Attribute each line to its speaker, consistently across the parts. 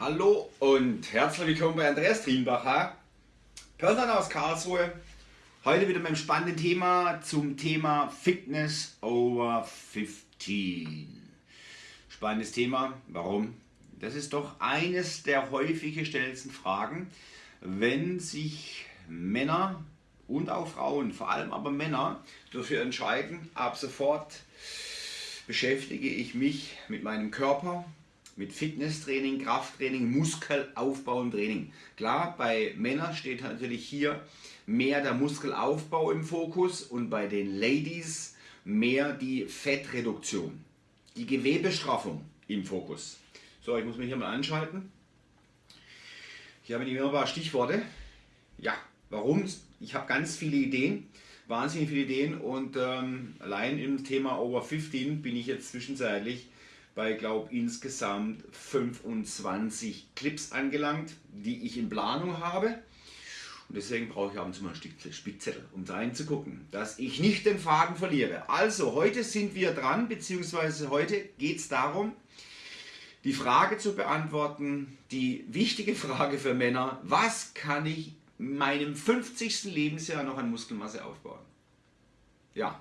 Speaker 1: Hallo und herzlich willkommen bei Andreas Trienbacher, Personal aus Karlsruhe. Heute wieder mit einem spannenden Thema zum Thema Fitness over 15. Spannendes Thema, warum? Das ist doch eines der häufig gestellten Fragen, wenn sich Männer und auch Frauen, vor allem aber Männer, dafür entscheiden, ab sofort beschäftige ich mich mit meinem Körper, mit Fitnesstraining, Krafttraining, Muskelaufbau und Training. Klar, bei Männern steht natürlich hier mehr der Muskelaufbau im Fokus und bei den Ladies mehr die Fettreduktion, die Gewebestraffung im Fokus. So, ich muss mich hier mal anschalten. Hier habe ich immer ein paar Stichworte. Ja, warum? Ich habe ganz viele Ideen, wahnsinnig viele Ideen und ähm, allein im Thema Over 15 bin ich jetzt zwischenzeitlich bei, glaube insgesamt 25 Clips angelangt, die ich in Planung habe. Und deswegen brauche ich ab und zu mal ein Spickzettel, um da reinzugucken, dass ich nicht den Faden verliere. Also, heute sind wir dran, beziehungsweise heute geht es darum, die Frage zu beantworten, die wichtige Frage für Männer, was kann ich in meinem 50. Lebensjahr noch an Muskelmasse aufbauen? Ja,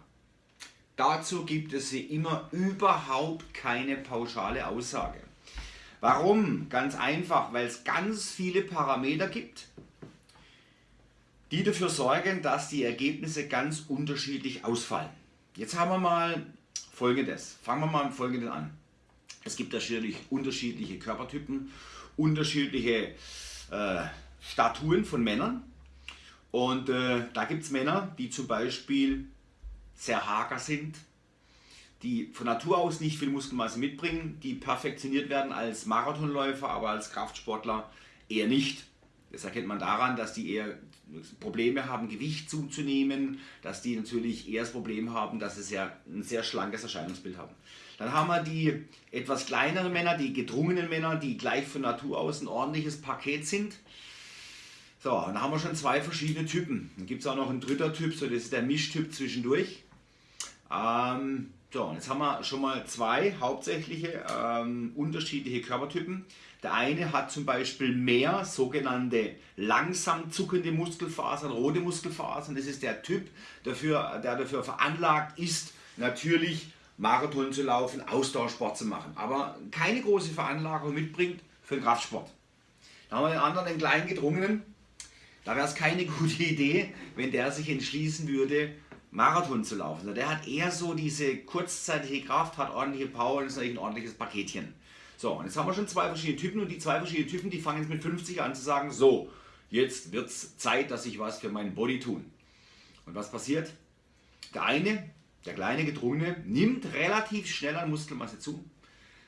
Speaker 1: Dazu gibt es wie immer überhaupt keine pauschale Aussage. Warum? Ganz einfach, weil es ganz viele Parameter gibt, die dafür sorgen, dass die Ergebnisse ganz unterschiedlich ausfallen. Jetzt haben wir mal folgendes. Fangen wir mal mit folgendem an. Es gibt natürlich unterschiedliche Körpertypen, unterschiedliche äh, Statuen von Männern. Und äh, da gibt es Männer, die zum Beispiel sehr hager sind, die von Natur aus nicht viel Muskelmasse mitbringen, die perfektioniert werden als Marathonläufer, aber als Kraftsportler eher nicht. Das erkennt man daran, dass die eher Probleme haben, Gewicht zuzunehmen, dass die natürlich eher das Problem haben, dass sie sehr, ein sehr schlankes Erscheinungsbild haben. Dann haben wir die etwas kleineren Männer, die gedrungenen Männer, die gleich von Natur aus ein ordentliches Paket sind. So, dann haben wir schon zwei verschiedene Typen. Dann gibt es auch noch einen dritter Typ, so das ist der Mischtyp zwischendurch. Ähm, so, und jetzt haben wir schon mal zwei hauptsächliche ähm, unterschiedliche Körpertypen. Der eine hat zum Beispiel mehr sogenannte langsam zuckende Muskelfasern, rote Muskelfasern. Das ist der Typ, dafür, der dafür veranlagt ist, natürlich Marathon zu laufen, Ausdauersport zu machen, aber keine große Veranlagung mitbringt für den Kraftsport. Dann haben wir den anderen, den kleinen gedrungenen. Da wäre es keine gute Idee, wenn der sich entschließen würde, Marathon zu laufen. Also der hat eher so diese kurzzeitige Kraft, hat ordentliche Power und ist natürlich ein ordentliches Paketchen. So, und jetzt haben wir schon zwei verschiedene Typen und die zwei verschiedenen Typen, die fangen jetzt mit 50 an zu sagen, so, jetzt wird es Zeit, dass ich was für meinen Body tun. Und was passiert? Der eine, der kleine Gedrungene, nimmt relativ schnell an Muskelmasse zu.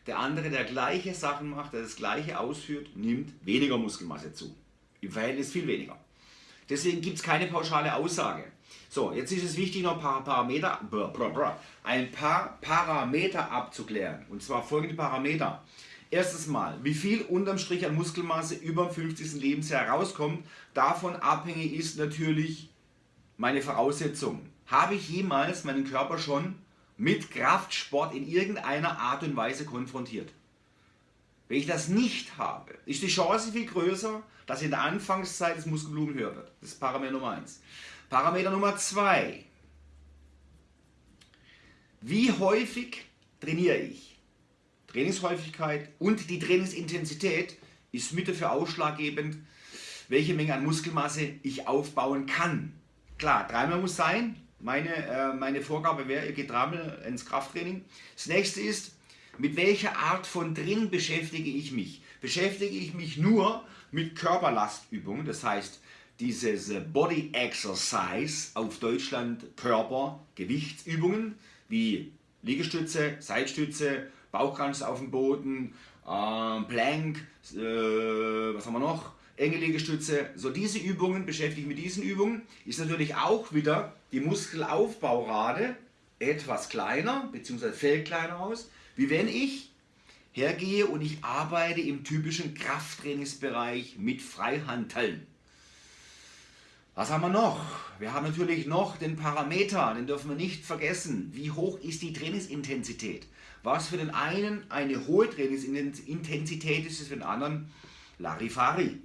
Speaker 1: Der andere, der gleiche Sachen macht, der das gleiche ausführt, nimmt weniger Muskelmasse zu. Im Verhältnis viel weniger. Deswegen gibt es keine pauschale Aussage. So, jetzt ist es wichtig, noch ein paar Parameter, ein paar Parameter abzuklären. Und zwar folgende Parameter. Erstens mal, wie viel unterm Strich an Muskelmasse über dem 50. Lebensjahr rauskommt, davon abhängig ist natürlich meine Voraussetzung. Habe ich jemals meinen Körper schon mit Kraftsport in irgendeiner Art und Weise konfrontiert? Wenn ich das nicht habe, ist die Chance viel größer, dass in der Anfangszeit das Muskelblumen höher wird. Das ist Parameter Nummer 1. Parameter Nummer 2. Wie häufig trainiere ich? Trainingshäufigkeit und die Trainingsintensität ist mit dafür ausschlaggebend, welche Menge an Muskelmasse ich aufbauen kann. Klar, dreimal muss sein. Meine, äh, meine Vorgabe wäre, ihr geht dreimal ins Krafttraining. Das nächste ist, mit welcher Art von Training beschäftige ich mich? Beschäftige ich mich nur mit Körperlastübungen, das heißt dieses Body Exercise auf Deutschland Körper Gewichtsübungen wie Liegestütze, Seitstütze, Bauchkranz auf dem Boden, äh, Plank, äh, was haben wir noch? Enge Liegestütze. So diese Übungen, beschäftige ich mit diesen Übungen, ist natürlich auch wieder die Muskelaufbaurate etwas kleiner, beziehungsweise fällt kleiner aus, wie wenn ich hergehe und ich arbeite im typischen Krafttrainingsbereich mit Freihanteln. Was haben wir noch? Wir haben natürlich noch den Parameter, den dürfen wir nicht vergessen. Wie hoch ist die Trainingsintensität? Was für den einen eine hohe Trainingsintensität ist, ist für den anderen Larifari.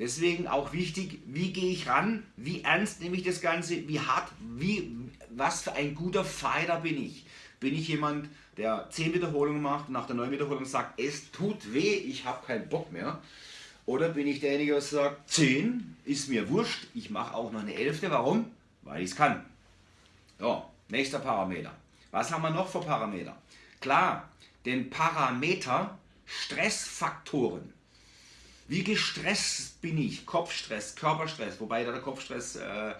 Speaker 1: Deswegen auch wichtig, wie gehe ich ran, wie ernst nehme ich das Ganze, wie hart, wie, was für ein guter Fighter bin ich. Bin ich jemand, der 10 Wiederholungen macht und nach der 9 Wiederholung sagt, es tut weh, ich habe keinen Bock mehr. Oder bin ich derjenige, der sagt, 10 ist mir wurscht, ich mache auch noch eine Elfte. Warum? Weil ich es kann. So, nächster Parameter. Was haben wir noch für Parameter? Klar, den Parameter Stressfaktoren. Wie gestresst bin ich? Kopfstress, Körperstress, wobei der Kopfstress äh,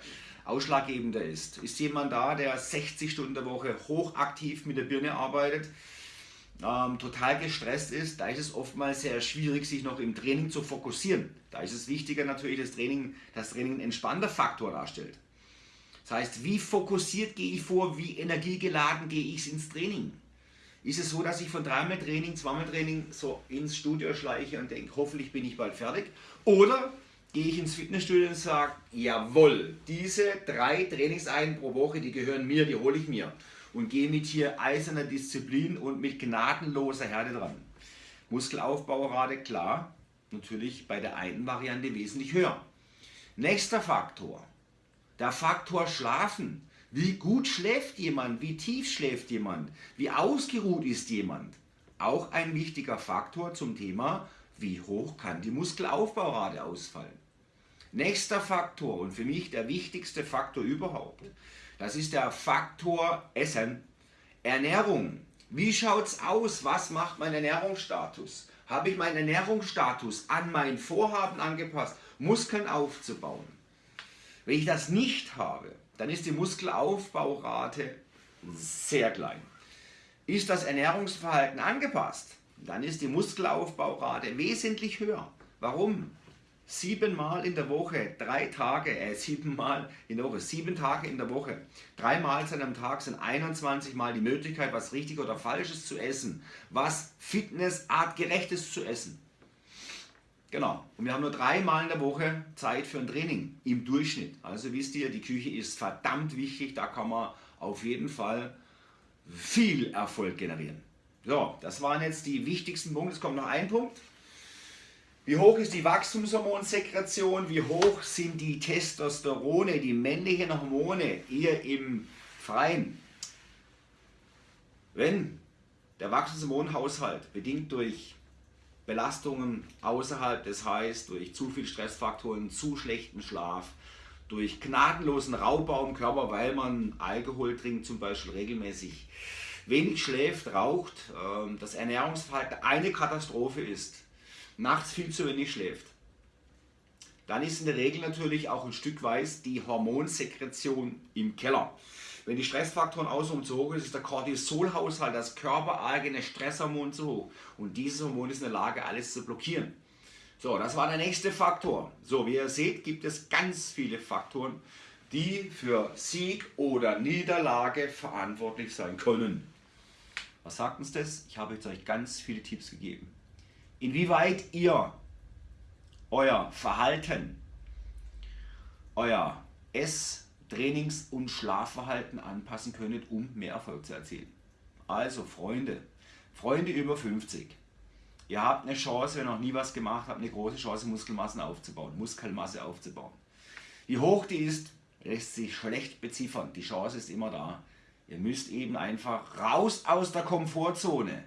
Speaker 1: ausschlaggebender ist. Ist jemand da, der 60 Stunden der Woche hochaktiv mit der Birne arbeitet, ähm, total gestresst ist, da ist es oftmals sehr schwierig, sich noch im Training zu fokussieren. Da ist es wichtiger natürlich, dass Training, das Training ein entspannter Faktor darstellt. Das heißt, wie fokussiert gehe ich vor, wie energiegeladen gehe ich ins Training? Ist es so, dass ich von dreimal Training, zweimal Training so ins Studio schleiche und denke, hoffentlich bin ich bald fertig? Oder gehe ich ins Fitnessstudio und sage, jawohl, diese drei Trainingseinheiten pro Woche, die gehören mir, die hole ich mir. Und gehe mit hier eiserner Disziplin und mit gnadenloser Härte dran. Muskelaufbaurate, klar, natürlich bei der einen Variante wesentlich höher. Nächster Faktor, der Faktor Schlafen. Wie gut schläft jemand, wie tief schläft jemand, wie ausgeruht ist jemand. Auch ein wichtiger Faktor zum Thema, wie hoch kann die Muskelaufbaurate ausfallen. Nächster Faktor und für mich der wichtigste Faktor überhaupt, das ist der Faktor Essen. Ernährung. Wie schaut es aus? Was macht mein Ernährungsstatus? Habe ich meinen Ernährungsstatus an mein Vorhaben angepasst, Muskeln aufzubauen? Wenn ich das nicht habe, dann ist die Muskelaufbaurate sehr klein. Ist das Ernährungsverhalten angepasst, dann ist die Muskelaufbaurate wesentlich höher. Warum? siebenmal in der Woche, drei Tage, äh, siebenmal in der Woche, sieben Tage in der Woche, drei Mahlzeiten am Tag sind 21 Mal die Möglichkeit, was richtig oder falsches zu essen, was fitnessartgerechtes zu essen. Genau, und wir haben nur dreimal in der Woche Zeit für ein Training im Durchschnitt. Also wisst ihr, die Küche ist verdammt wichtig, da kann man auf jeden Fall viel Erfolg generieren. So, das waren jetzt die wichtigsten Punkte. Es kommt noch ein Punkt. Wie hoch ist die Wachstumshormonsekretion? Wie hoch sind die Testosterone, die männlichen Hormone hier im Freien? Wenn der Wachstumshormonhaushalt bedingt durch Belastungen außerhalb, das heißt durch zu viel Stressfaktoren, zu schlechten Schlaf, durch gnadenlosen Raubbau im Körper, weil man Alkohol trinkt zum Beispiel regelmäßig, wenig schläft, raucht, ähm, das Ernährungsverhalten eine Katastrophe ist, nachts viel zu wenig schläft, dann ist in der Regel natürlich auch ein Stück weit die Hormonsekretion im Keller. Wenn die Stressfaktoren außenrum zu hoch ist, ist der Cortisolhaushalt, das körpereigene Stresshormon zu hoch. Und dieses Hormon ist in der Lage, alles zu blockieren. So, das war der nächste Faktor. So, wie ihr seht, gibt es ganz viele Faktoren, die für Sieg oder Niederlage verantwortlich sein können. Was sagt uns das? Ich habe jetzt euch ganz viele Tipps gegeben inwieweit ihr euer Verhalten, euer Ess-, Trainings- und Schlafverhalten anpassen könntet, um mehr Erfolg zu erzielen. Also Freunde, Freunde über 50, ihr habt eine Chance, wenn ihr noch nie was gemacht habt, eine große Chance Muskelmassen aufzubauen, Muskelmasse aufzubauen. Wie hoch die ist, lässt sich schlecht beziffern. Die Chance ist immer da. Ihr müsst eben einfach raus aus der Komfortzone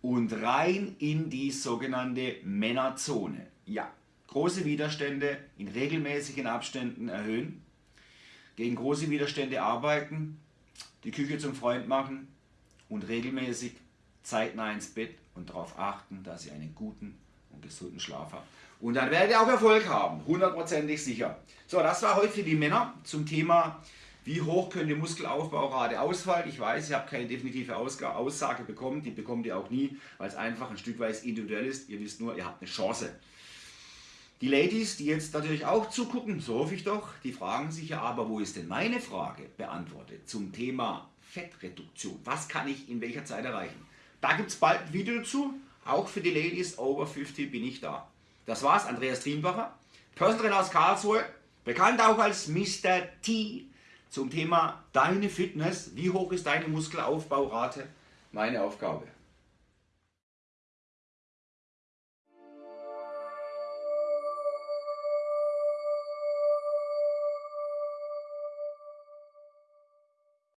Speaker 1: und rein in die sogenannte Männerzone. Ja, große Widerstände in regelmäßigen Abständen erhöhen, gegen große Widerstände arbeiten, die Küche zum Freund machen und regelmäßig zeitnah ins Bett und darauf achten, dass ihr einen guten und gesunden Schlaf habt. Und dann werdet ihr auch Erfolg haben, hundertprozentig sicher. So, das war heute für die Männer zum Thema wie hoch könnte Muskelaufbaurate ausfallen? Ich weiß, ich habe keine definitive Aussage bekommen, die bekommt ihr auch nie, weil es einfach ein Stück weit individuell ist. Ihr wisst nur, ihr habt eine Chance. Die Ladies, die jetzt natürlich auch zugucken, so hoffe ich doch, die fragen sich ja aber, wo ist denn meine Frage beantwortet zum Thema Fettreduktion? Was kann ich in welcher Zeit erreichen? Da gibt es bald ein Video dazu, auch für die Ladies over 50 bin ich da. Das war's, Andreas Trienbacher, Personal aus Karlsruhe, bekannt auch als Mr. T, zum Thema Deine Fitness. Wie hoch ist deine Muskelaufbaurate? Meine Aufgabe.